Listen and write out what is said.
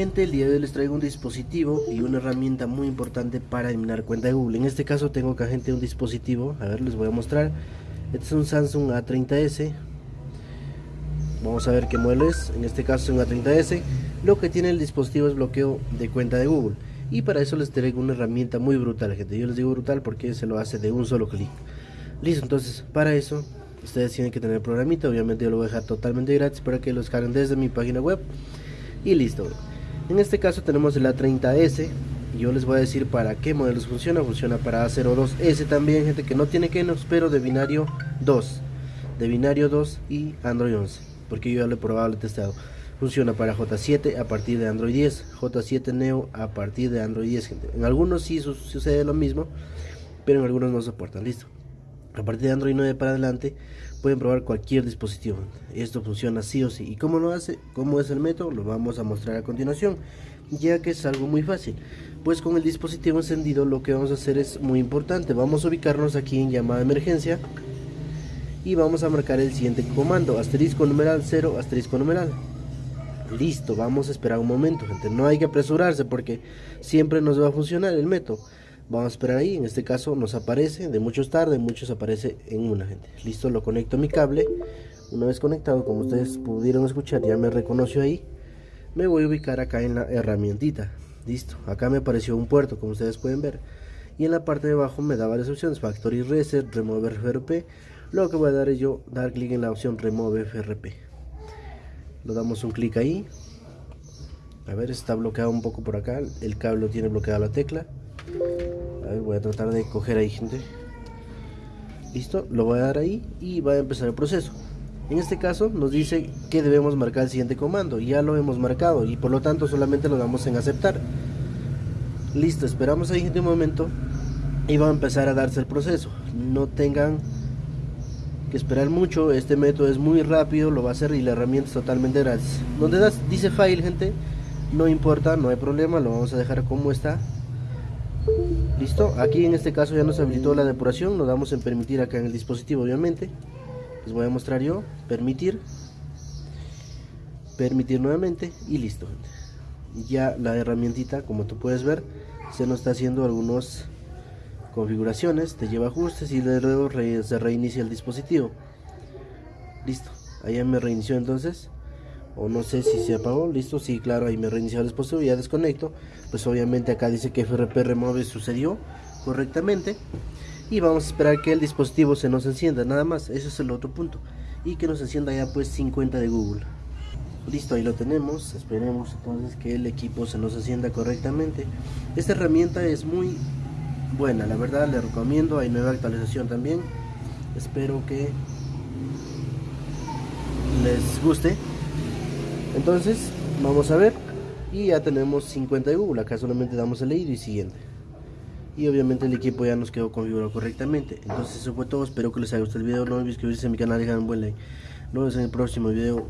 el día de hoy les traigo un dispositivo y una herramienta muy importante para eliminar cuenta de Google. En este caso tengo acá gente un dispositivo, a ver les voy a mostrar. Este es un Samsung A30s. Vamos a ver qué modelo es, en este caso es un A30s. Lo que tiene el dispositivo es bloqueo de cuenta de Google. Y para eso les traigo una herramienta muy brutal, gente. Yo les digo brutal porque se lo hace de un solo clic. Listo, entonces para eso ustedes tienen que tener el programita. Obviamente yo lo voy a dejar totalmente gratis para que lo descarguen desde mi página web y listo en este caso tenemos el A30S yo les voy a decir para qué modelos funciona. Funciona para A02S también gente que no tiene Kenos pero de binario 2 de binario 2 y Android 11 porque yo ya lo he probado, lo he testado. Funciona para J7 a partir de Android 10 J7 Neo a partir de Android 10 gente. En algunos sí sucede lo mismo pero en algunos no soportan listo a partir de Android 9 para adelante pueden probar cualquier dispositivo. Esto funciona sí o sí. Y cómo lo hace cómo es el método lo vamos a mostrar a continuación ya que es algo muy fácil. Pues con el dispositivo encendido lo que vamos a hacer es muy importante. Vamos a ubicarnos aquí en llamada de emergencia y vamos a marcar el siguiente comando asterisco numeral 0 asterisco numeral. Listo vamos a esperar un momento gente. No hay que apresurarse porque siempre nos va a funcionar el método vamos a esperar ahí en este caso nos aparece de muchos tarde muchos aparece en una gente. Listo lo conecto a mi cable. Una vez conectado como ustedes pudieron escuchar ya me reconoció ahí. Me voy a ubicar acá en la herramientita. Listo acá me apareció un puerto como ustedes pueden ver. Y en la parte de abajo me da varias opciones. Factory reset remove frp lo que voy a dar es yo dar clic en la opción remove frp lo damos un clic ahí. A ver está bloqueado un poco por acá. El cable tiene bloqueada la tecla voy a tratar de coger ahí gente. Listo lo voy a dar ahí y va a empezar el proceso. En este caso nos dice que debemos marcar el siguiente comando. Ya lo hemos marcado y por lo tanto solamente lo damos en aceptar. Listo esperamos ahí gente un momento y va a empezar a darse el proceso. No tengan que esperar mucho este método es muy rápido lo va a hacer y la herramienta es totalmente gratis. Donde das, dice file gente no importa no hay problema lo vamos a dejar como está listo aquí en este caso ya nos habilitó la depuración lo damos en permitir acá en el dispositivo obviamente. Les voy a mostrar yo permitir permitir nuevamente y listo. Ya la herramientita como tú puedes ver se nos está haciendo algunas configuraciones te lleva ajustes y luego se reinicia el dispositivo. Listo ahí me reinició entonces o no sé si se apagó, listo, sí, claro, ahí me reinició el dispositivo, ya desconecto, pues obviamente acá dice que FRP remove sucedió correctamente. Y vamos a esperar que el dispositivo se nos encienda, nada más, ese es el otro punto. Y que nos encienda ya pues 50 de Google. Listo, ahí lo tenemos, esperemos entonces que el equipo se nos encienda correctamente. Esta herramienta es muy buena, la verdad le recomiendo, hay nueva actualización también. Espero que les guste entonces vamos a ver. Y ya tenemos 50 de Google acá solamente damos el leído y siguiente. Y obviamente el equipo ya nos quedó configurado correctamente. Entonces eso fue todo. Espero que les haya gustado el video. No olviden suscribirse a mi canal dejar un buen like. Nos vemos en el próximo video